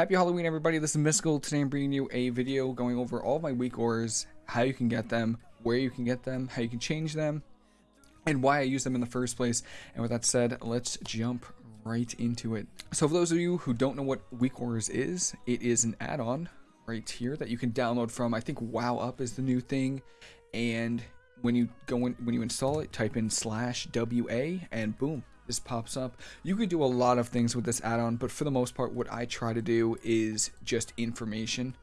Happy Halloween, everybody. This is Mystical. Today I'm bringing you a video going over all my weak auras, how you can get them, where you can get them, how you can change them, and why I use them in the first place. And with that said, let's jump right into it. So for those of you who don't know what weak auras is, it is an add-on right here that you can download from. I think WoW Up is the new thing. And when you go in, when you install it, type in slash WA and boom, this pops up. You could do a lot of things with this add-on, but for the most part, what I try to do is just information.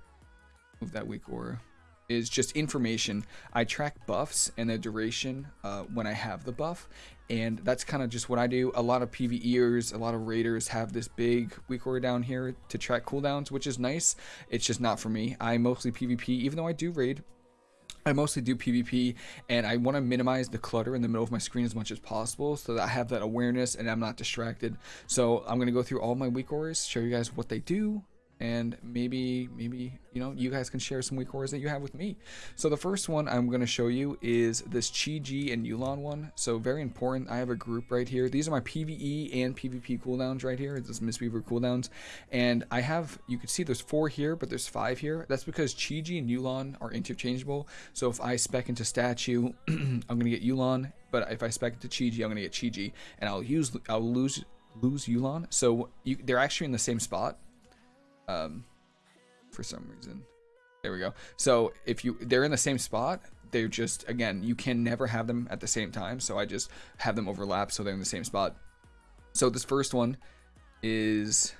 Move that weak aura. Is just information. I track buffs and the duration uh, when I have the buff, and that's kind of just what I do. A lot of PvEers, a lot of raiders have this big weak aura down here to track cooldowns, which is nice. It's just not for me. I mostly PvP, even though I do raid. I mostly do PvP and I want to minimize the clutter in the middle of my screen as much as possible so that I have that awareness and I'm not distracted. So I'm going to go through all my weak auras, show you guys what they do, and maybe maybe you know you guys can share some weak auras that you have with me. So the first one i'm going to show you is this chi ji and yu'lon one. So very important. I have a group right here. These are my pve and pvp cooldowns right here. It's this mistweaver cooldowns. And i have you can see there's four here but there's five here. That's because chi ji and yu'lon are interchangeable. So if i spec into statue i'm going to get yu'lon but if i spec into chi ji i'm going to get chi ji and i'll use i'll lose lose yu'lon. So you, they're actually in the same spot um, for some reason. There we go. So if you they're in the same spot, they're just again you can never have them at the same time. So I just have them overlap so they're in the same spot. So this first one is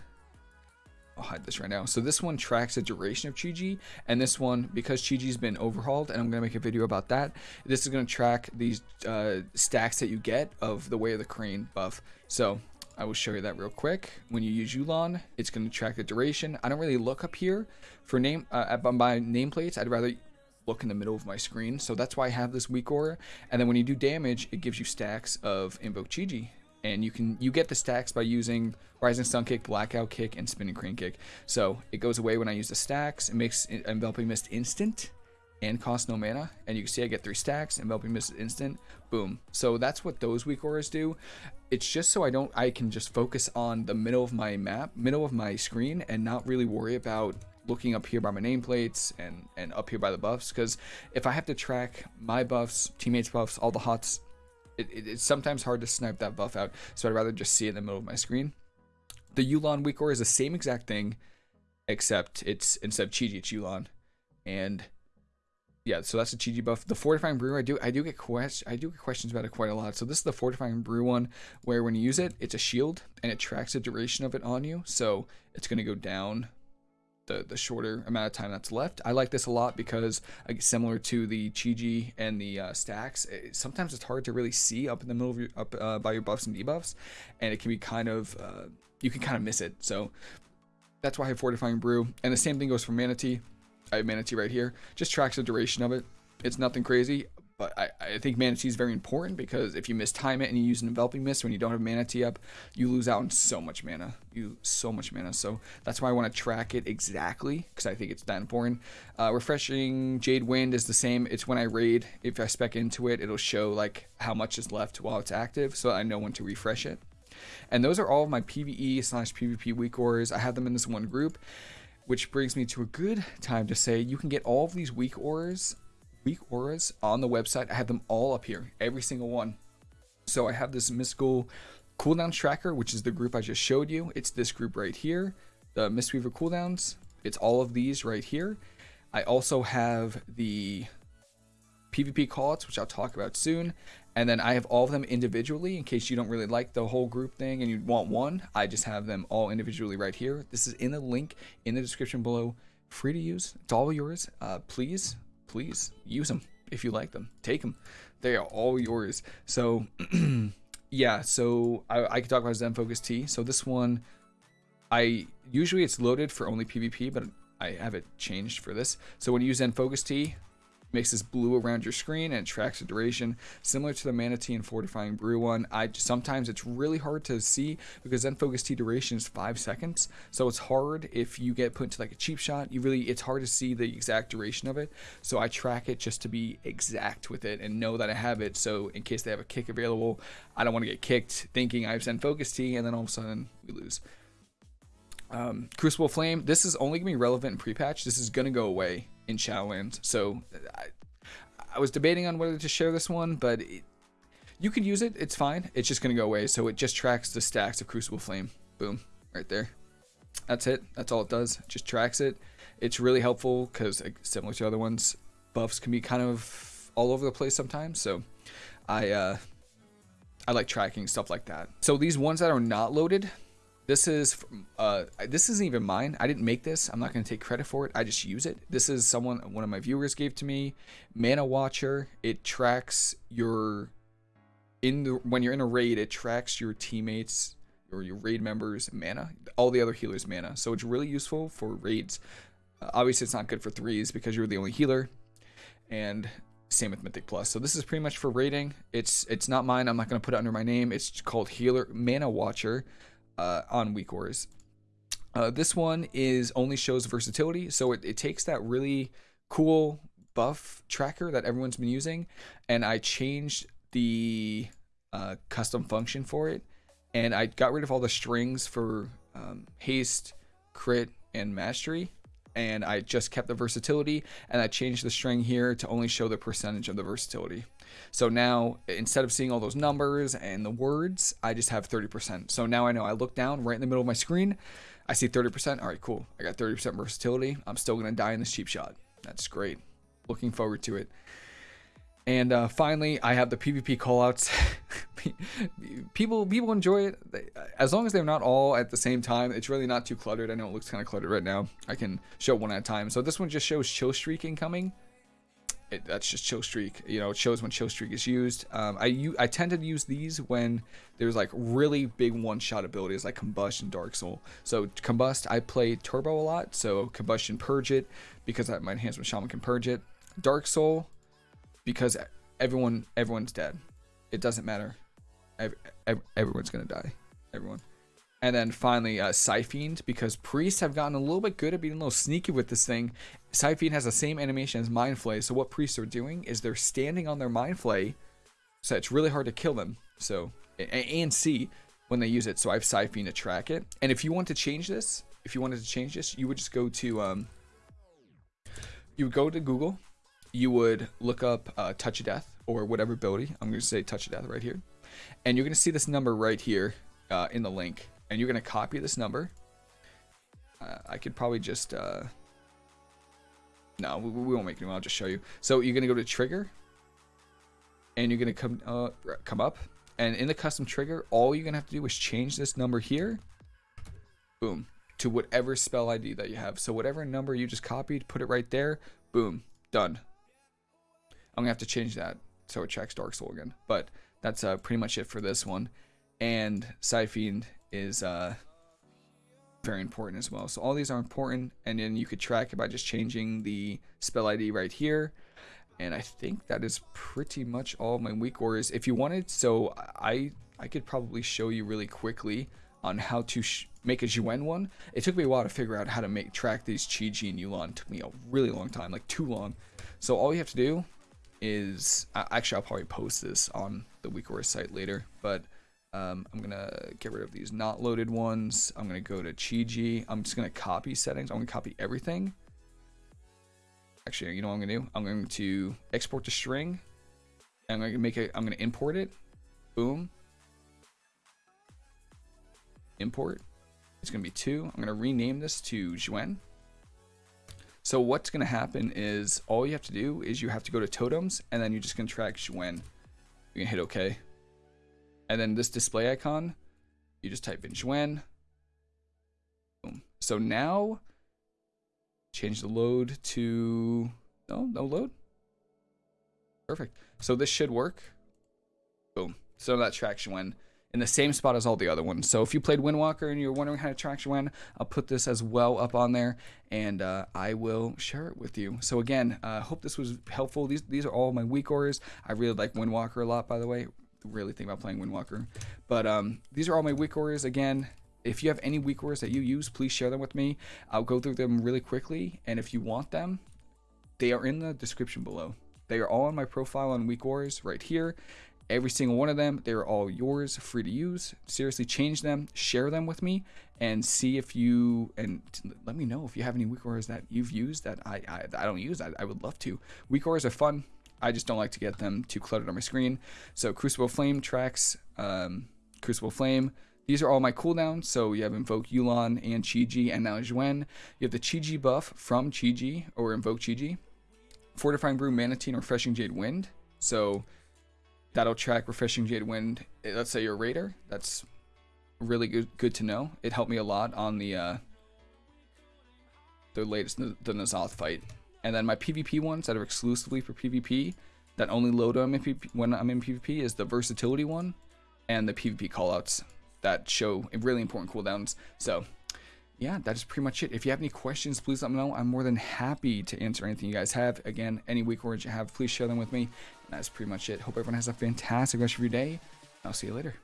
I'll hide this right now. So this one tracks the duration of Chi-Ji, and this one, because Chi-Ji's been overhauled, and I'm to make a video about that, this is to track these uh, stacks that you get of the Way of the Crane buff. So I will show you that real quick. When you use Yu'lon, it's going to track the duration. I don't really look up here for name uh, by nameplates. I'd rather look in the middle of my screen. So that's why I have this weak aura. And then when you do damage, it gives you stacks of Invoke Chi-Ji. And you can you get the stacks by using Rising Sun Kick, Blackout Kick, and Spinning Crane Kick. So it goes away when I use the stacks. It makes Enveloping Mist instant and cost no mana. And you can see I get three stacks, and enveloping mist instant, boom. So that's what those weak auras do. It's just so I don't, I can just focus on the middle of my map, middle of my screen, and not really worry about looking up here by my nameplates and, and up here by the buffs. Because if I have to track my buffs, teammates buffs, all the hots, it, it, it's sometimes hard to snipe that buff out. So I'd rather just see it in the middle of my screen. The Yu'lon weak aura is the same exact thing, except it's instead of Chi-Ji, it's Yu'lon. And yeah, so that's the Chi-Ji buff. The fortifying brew, I do I do get quest I do get questions about it quite a lot. So this is the fortifying brew one, where when you use it, it's a shield and it tracks the duration of it on you. So it's gonna go down the the shorter amount of time that's left. I like this a lot because similar to the Chi-Ji and the uh, stacks, it, sometimes it's hard to really see up in the middle of your up uh, by your buffs and debuffs, and it can be kind of uh, you can kind of miss it. So that's why I have fortifying brew, and the same thing goes for Mana Tea. I have Mana Tea right here. Just tracks the duration of it. It's nothing crazy, but I, I think Mana Tea is very important because if you mistime it and you use an Enveloping Mist when you don't have Mana Tea up, you lose out on so much mana. You so much mana. So that's why I want to track it exactly because I think it's that important. Uh, refreshing Jade Wind is the same. It's when I raid. If I spec into it, it'll show like how much is left while it's active, so I know when to refresh it. And those are all of my PvE slash PvP weak auras. I have them in this one group which brings me to a good time to say you can get all of these weak auras, weak auras on the website. I have them all up here, every single one. So I have this mystical cooldown tracker, which is the group I just showed you. It's this group right here, the Mistweaver cooldowns. It's all of these right here. I also have the PvP callouts, which I'll talk about soon. And then I have all of them individually in case you don't really like the whole group thing and you want one. I just have them all individually right here. This is in the link in the description below. Free to use. It's all yours. Uh, please, please use them if you like them. Take them. They are all yours. So, yeah. So I, I can talk about Zen Focus Tea. So this one, I usually it's loaded for only PvP, but I have it changed for this. So when you use Zen Focus Tea, makes this blue around your screen and tracks the duration similar to the Mana Tea and fortifying brew one. I sometimes it's really hard to see because Zen Focus Tea duration is five seconds. So it's hard if you get put into like a cheap shot. You really it's hard to see the exact duration of it. So i track it just to be exact with it and know that i have it. So in case they have a kick available i don't want to get kicked thinking i have Zen Focus Tea and then all of a sudden we lose. Um, Crucible Flame, this is only going to be relevant in pre-patch. This is going to go away in Shadowlands. So I, I was debating on whether to share this one, but it, you could use it. It's fine. It's just going to go away. So it just tracks the stacks of Crucible Flame. Boom. Right there. That's it. That's all it does. Just tracks it. It's really helpful because similar to other ones, buffs can be kind of all over the place sometimes. So I, uh, I like tracking stuff like that. So these ones that are not loaded, this is uh, this isn't even mine. I didn't make this. I'm not going to take credit for it. I just use it. This is someone one of my viewers gave to me. Mana Watcher. It tracks your in the when you're in a raid. It tracks your teammates or your raid members mana, all the other healers mana. So it's really useful for raids. Uh, obviously, it's not good for threes because you're the only healer, and same with Mythic Plus. So this is pretty much for rating. It's it's not mine. I'm not going to put it under my name. It's called Healer Mana Watcher uh, on Weak Wars. Uh, this one is only shows versatility, so it, it takes that really cool buff tracker that everyone's been using, and I changed the uh, custom function for it, and I got rid of all the strings for um, haste, crit, and mastery, and I just kept the versatility and I changed the string here to only show the percentage of the versatility. So now instead of seeing all those numbers and the words, I just have 30%. So now I know I look down right in the middle of my screen, I see 30%. All right, cool. I got 30% versatility. I'm still going to die in this cheap shot. That's great. Looking forward to it. And uh, finally, I have the PvP callouts. people people enjoy it as long as they're not all at the same time. It's really not too cluttered. I know it looks kind of cluttered right now. I can show one at a time. So this one just shows chill streak incoming. It, that's just chill streak. You know, it shows when chill streak is used. Um, I I tend to use these when there's like really big one shot abilities like combust and dark soul. So combust, I play turbo a lot. So combustion purge it because my enhancement shaman can purge it. Dark soul because everyone everyone's dead. It doesn't matter. Every, everyone's gonna die. Everyone. And then finally, uh, Psyfiend, because priests have gotten a little bit good at being a little sneaky with this thing. Psyfiend has the same animation as Mind Flay, so what priests are doing is they're standing on their Mind Flay, so it's really hard to kill them. So, and see when they use it. So I've Psyfiend to track it. And if you want to change this, if you wanted to change this, you would just go to, um, you would go to Google, you would look up uh, Touch of Death or whatever ability. I'm going to say Touch of Death right here. And you're going to see this number right here uh, in the link. And you're going to copy this number. Uh, I could probably just... Uh, no, we, we, won't make it. I'll just show you. So you're going to go to Trigger. And you're going to come, come up. And in the custom trigger, all you're going to have to do is change this number here. Boom. To whatever spell ID that you have. So whatever number you just copied, put it right there. Boom. Done. I'm gonna have to change that so it tracks Dark Soul again. But that's uh, pretty much it for this one. And Psyfiend is uh, very important as well. So all these are important, and then you could track it by just changing the spell ID right here. And I think that is pretty much all my weak auras. If you wanted, so I I could probably show you really quickly on how to make a Xuen one. It took me a while to figure out how to make track these Chi Ji and Yu'lon. It took me a really long time, like too long. So all you have to do is actually I'll probably post this on the WeakWars site later, but um, I'm gonna get rid of these not loaded ones. I'm gonna go to Chi-Ji. I'm just gonna copy settings. I'm gonna copy everything. Actually, you know what I'm gonna do? I'm going to export to string. I'm gonna make it. I'm gonna import it. Boom. Import. It's gonna be two. I'm gonna rename this to Xuen. So what's going to happen is all you have to do is you have to go to totems and then you're just going to track. You can hit OK. And then this display icon, you just type in Xuen. Boom. So now change the load to no, no load. Perfect. So this should work. Boom. So that traction Xuen in the same spot as all the other ones. So if you played Windwalker and you're wondering how to track Xuen, I'll put this as well up on there and uh, I will share it with you. So again, I uh, hope this was helpful. These these are all my weak auras. I really like Windwalker a lot, by the way. Really think about playing Windwalker. But um, these are all my weak auras. Again, if you have any weak auras that you use, please share them with me. I'll go through them really quickly. And if you want them, they are in the description below. They are all on my profile on Weak Wars right here every single one of them. They're all yours, free to use. Seriously, change them, share them with me, and see if you and let me know if you have any weak auras that you've used that I I, I don't use. I, I would love to. Weak auras are fun. I just don't like to get them too cluttered on my screen. So Crucible Flame tracks, um, Crucible Flame. These are all my cooldowns. So you have Invoke Yu'lon and Chi-Ji and now Xuen. You have the Chi-Ji buff from Chi-Ji or Invoke Chi-Ji. Fortifying Brew, Mana Tea, Refreshing Jade Wind. So that'll track Refreshing Jade Wind. Eh, let's say you're a raider. That's really good good to know. It helped me a lot on the uh, the latest the N'Zoth fight. And then my PvP ones that are exclusively for PvP that only load when I'm in PvP, when I'm in PvP is the versatility one and the PvP callouts that show really important cooldowns. So yeah, that is pretty much it. If you have any questions, please let me know. I'm more than happy to answer anything you guys have. Again, any weak auras you have, please share them with me. That's pretty much it. Hope everyone has a fantastic rest of your day. I'll see you later.